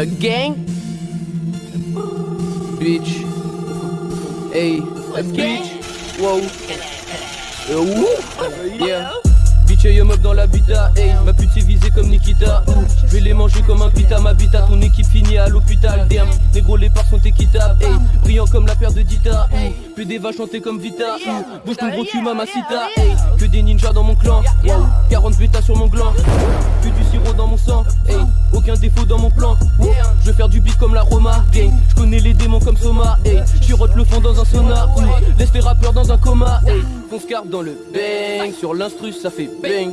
A gang? Bitch. Hey A bitch. Wow Euh, wouh. Yeah. Bitch et dans l'habitat, hey Ma pute c'est visée comme Nikita. Je vais les manger comme un pita, ma bita Ton équipe finit à l'hôpital, damn Négro les parts sont équitables, hey Brillant comme la paire de Dita, Que des vaches chanter comme Vita. Bouge ton gros cul mamacita, hey Que des ninjas dans mon clan, wow 40 bêtas sur mon gland. Que du sirop dans mon sang, hey Aucun défaut dans mon plan, Je veux faire du beat comme la Roma, Je connais les démons comme Soma, hey Chirote le fond dans un sauna, Laisse les rappeurs dans un coma, hey Fonce dans le bang. Sur l'instru ça fait bang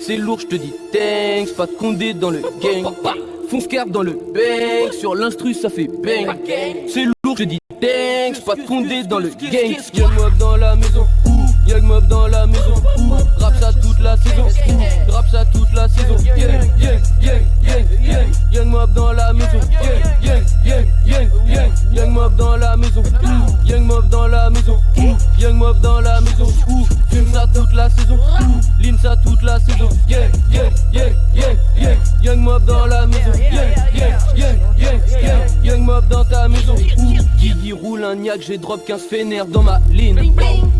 C'est lourd je te dis thanks. Pas de condé dans le gang. Fonce carpe dans le bang. Sur l'instru ça fait bang. C'est thanks Pas de condé dans le gang Young mob dans la maison. Young mob dans la maison. Rap ça toute la saison. Rap ça toute la saison. Young Young mob dans la maison. Young Young mob dans la maison. Young mob dans la maison. Young mob dans la maison. Fume ça toute la saison maison. Guigui roule un niaque, j'ai drop 15 fénères dans ma ligne.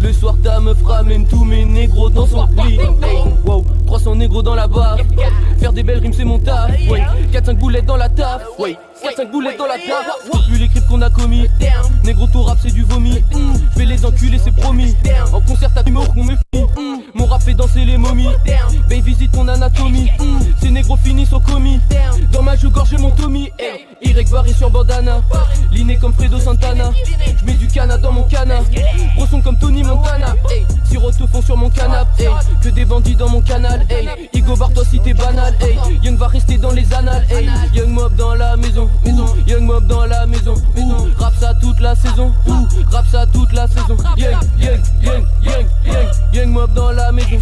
Le soir ta meuf ramène tous mes négros dans son lit. Wow, 300 négros dans la barre. Faire des belles rimes c'est mon taf. 4-5 boulettes dans la taf. 4-5 boulettes dans la taf. Vu les crimes qu'on a commis. Négro ton rap c'est du vomi. Je vais les enculer c'est promis Barré sur bandana. Liné comme Fredo Santana. Je mets du cana dans mon cana. Gros son comme Tony Montana. Sirote au fond sur mon canapé. Que des bandits dans mon canal. Igo bar toi si t'es banal. Young va rester dans les annales. Young mob dans la maison. Young mob dans la maison. Rap ça toute la saison. Rap ça toute la saison. Young, young, young, young, young. Young mob dans la maison